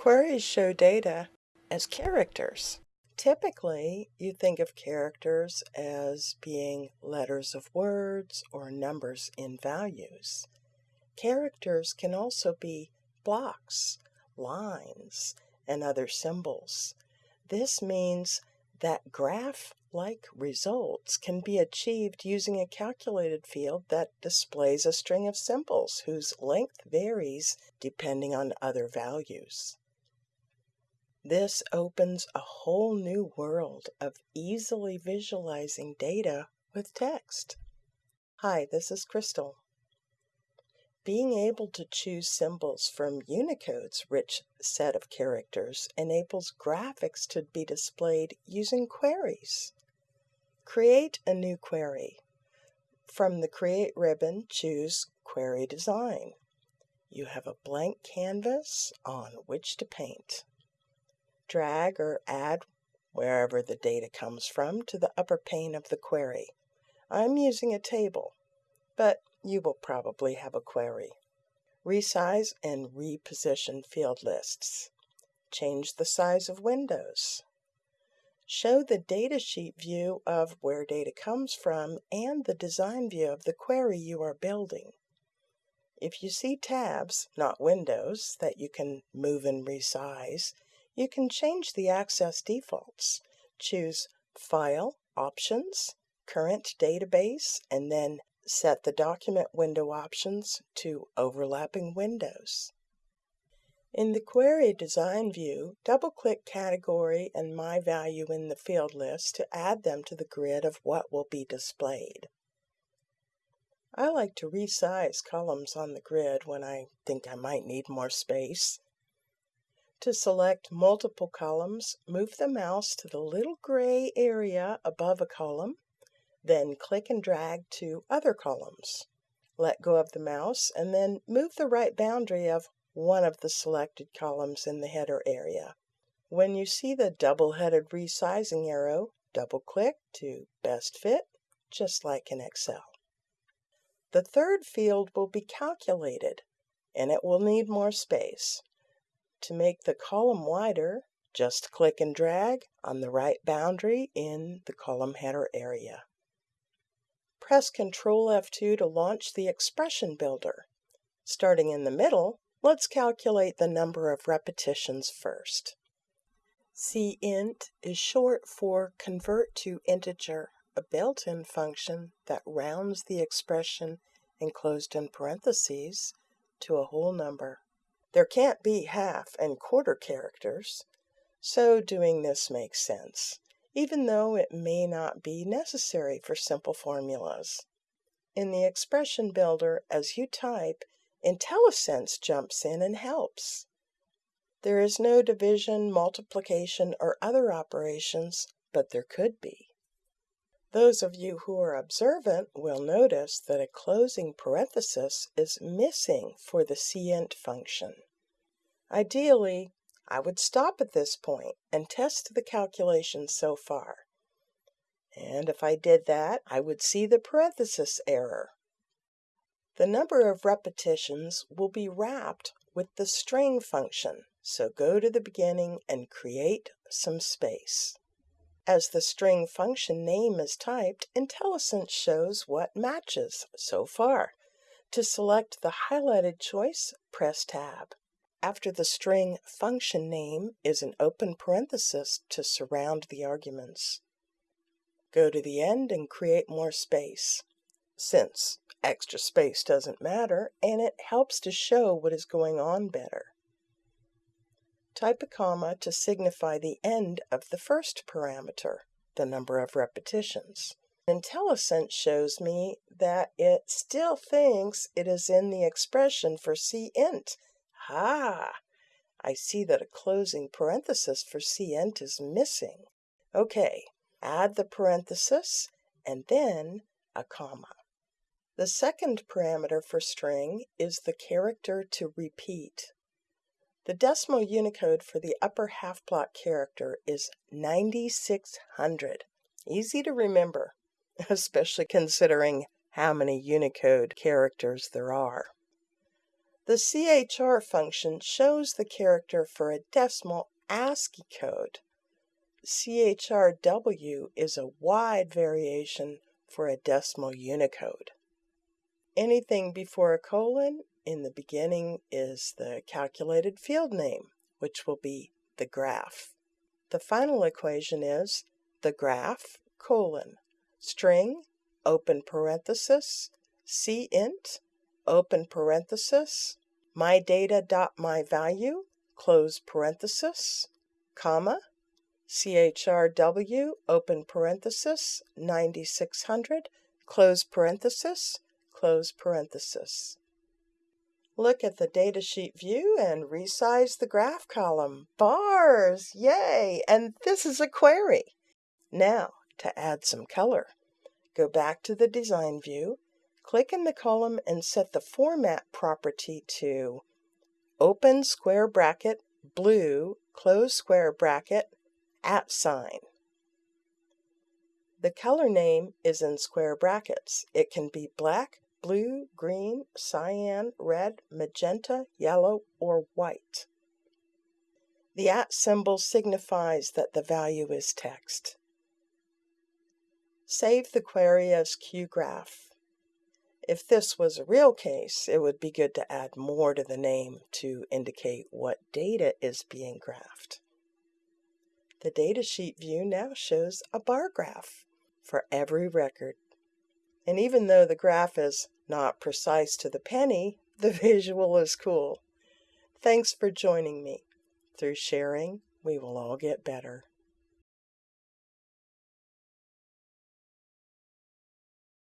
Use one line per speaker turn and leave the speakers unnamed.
Queries show data as characters. Typically, you think of characters as being letters of words or numbers in values. Characters can also be blocks, lines, and other symbols. This means that graph like results can be achieved using a calculated field that displays a string of symbols whose length varies depending on other values. This opens a whole new world of easily visualizing data with text. Hi, this is Crystal. Being able to choose symbols from Unicode's rich set of characters enables graphics to be displayed using queries. Create a new query. From the Create ribbon, choose Query Design. You have a blank canvas on which to paint drag or add wherever the data comes from to the upper pane of the query. I'm using a table, but you will probably have a query. Resize and reposition field lists. Change the size of windows. Show the datasheet view of where data comes from and the design view of the query you are building. If you see tabs, not windows, that you can move and resize, you can change the access defaults. Choose File, Options, Current Database, and then set the document window options to overlapping windows. In the Query Design view, double-click Category and My Value in the field list to add them to the grid of what will be displayed. I like to resize columns on the grid when I think I might need more space. To select multiple columns, move the mouse to the little gray area above a column, then click and drag to other columns. Let go of the mouse and then move the right boundary of one of the selected columns in the header area. When you see the double-headed resizing arrow, double-click to Best Fit, just like in Excel. The third field will be calculated, and it will need more space. To make the column wider, just click and drag on the right boundary in the column header area. Press Ctrl F2 to launch the expression builder. Starting in the middle, let's calculate the number of repetitions first. CInt is short for convert to integer, a built-in function that rounds the expression enclosed in parentheses to a whole number. There can't be half and quarter characters, so doing this makes sense, even though it may not be necessary for simple formulas. In the expression builder, as you type, IntelliSense jumps in and helps. There is no division, multiplication, or other operations, but there could be. Those of you who are observant will notice that a closing parenthesis is missing for the CInt function. Ideally, I would stop at this point and test the calculations so far. And if I did that, I would see the parenthesis error. The number of repetitions will be wrapped with the string function, so go to the beginning and create some space. As the string function name is typed, IntelliSense shows what matches so far. To select the highlighted choice, press Tab. After the string function name is an open parenthesis to surround the arguments. Go to the end and create more space. Since extra space doesn't matter, and it helps to show what is going on better. Type a comma to signify the end of the first parameter, the number of repetitions. IntelliSense shows me that it still thinks it is in the expression for CInt. Ah, I see that a closing parenthesis for CInt is missing. Okay, add the parenthesis and then a comma. The second parameter for string is the character to repeat. The decimal Unicode for the upper half block character is 9600. Easy to remember, especially considering how many Unicode characters there are. The CHR function shows the character for a decimal ASCII code. CHRW is a wide variation for a decimal Unicode. Anything before a colon in the beginning is the calculated field name, which will be the graph. The final equation is the graph colon string open parenthesis cint open parenthesis my data dot my value close parenthesis comma CHRW, open parenthesis, 9600, close parenthesis, close parenthesis. Look at the datasheet view and resize the graph column. Bars! Yay! And this is a query. Now, to add some color, go back to the design view, click in the column and set the format property to open square bracket, blue, close square bracket, at sign. The color name is in square brackets. It can be black, blue, green, cyan, red, magenta, yellow, or white. The at symbol signifies that the value is text. Save the query as QGraph. If this was a real case, it would be good to add more to the name to indicate what data is being graphed. The datasheet view now shows a bar graph for every record. And even though the graph is not precise to the penny, the visual is cool. Thanks for joining me. Through sharing, we will all get better.